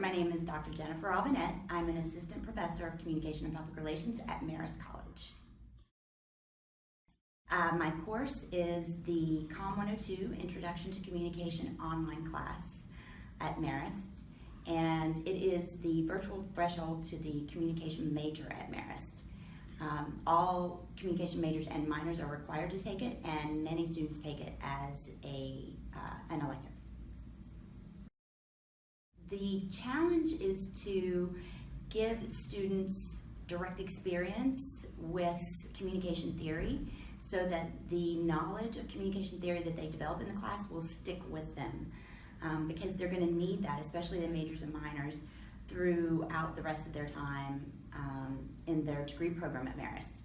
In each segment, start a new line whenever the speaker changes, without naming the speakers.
My name is Dr. Jennifer Robinette. I'm an assistant professor of communication and public relations at Marist College. Uh, my course is the COM 102 Introduction to Communication online class at Marist, and it is the virtual threshold to the communication major at Marist. Um, all communication majors and minors are required to take it, and many students take it as a, uh, an elective. The challenge is to give students direct experience with communication theory so that the knowledge of communication theory that they develop in the class will stick with them um, because they're going to need that, especially the majors and minors, throughout the rest of their time um, in their degree program at Marist.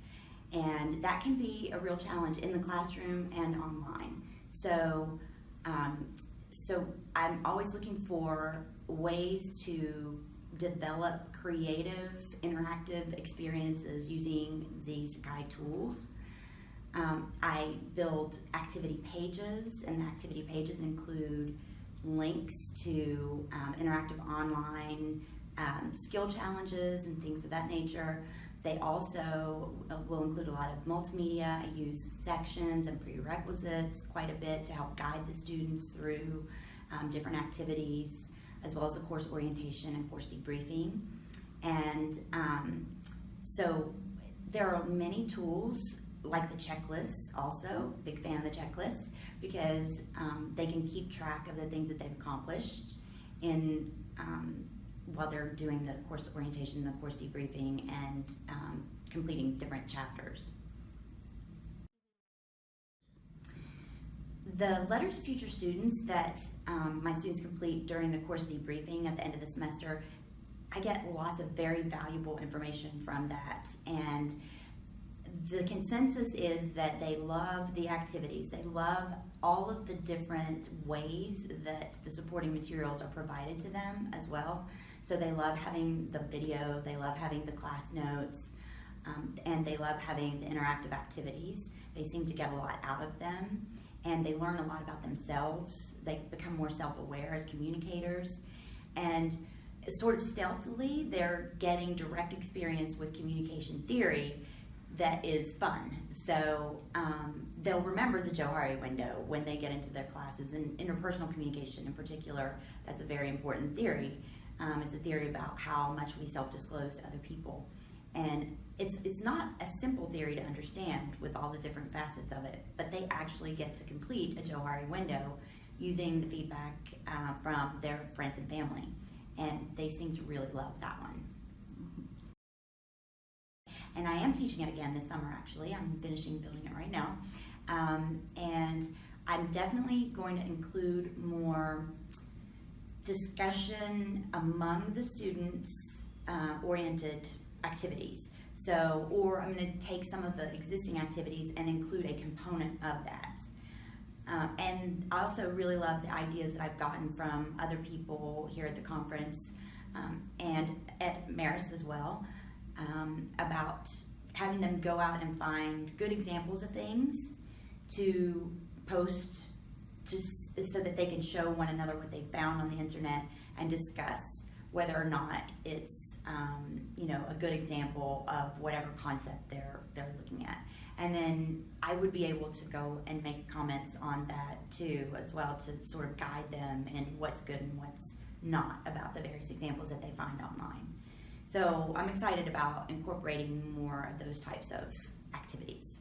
And that can be a real challenge in the classroom and online. So, um, so I'm always looking for ways to develop creative, interactive experiences using these guide tools. Um, I build activity pages, and the activity pages include links to um, interactive online um, skill challenges and things of that nature. They also uh, will include a lot of multimedia. I use sections and prerequisites quite a bit to help guide the students through um, different activities, as well as a course orientation and course debriefing. And um, so there are many tools like the checklists also, big fan of the checklists, because um, they can keep track of the things that they've accomplished in um, while they're doing the course orientation, the course debriefing, and um, completing different chapters. The letter to future students that um, my students complete during the course debriefing at the end of the semester, I get lots of very valuable information from that. And the consensus is that they love the activities. They love all of the different ways that the supporting materials are provided to them as well. So they love having the video, they love having the class notes, um, and they love having the interactive activities. They seem to get a lot out of them, and they learn a lot about themselves. They become more self-aware as communicators, and sort of stealthily, they're getting direct experience with communication theory that is fun. So um, they'll remember the Johari window when they get into their classes, and interpersonal communication in particular, that's a very important theory. Um, it's a theory about how much we self-disclose to other people. And it's, it's not a simple theory to understand with all the different facets of it, but they actually get to complete a Johari window using the feedback uh, from their friends and family. And they seem to really love that one. And I am teaching it again this summer, actually. I'm finishing building it right now. Um, and I'm definitely going to include more discussion among the students uh, oriented activities. So, or I'm going to take some of the existing activities and include a component of that. Uh, and I also really love the ideas that I've gotten from other people here at the conference um, and at Marist as well um, about having them go out and find good examples of things to post to, so that they can show one another what they found on the internet and discuss whether or not it's um, you know a good example of whatever concept they're they're looking at and then I would be able to go and make comments on that too as well to sort of guide them in what's good and what's not about the various examples that they find online. So I'm excited about incorporating more of those types of activities.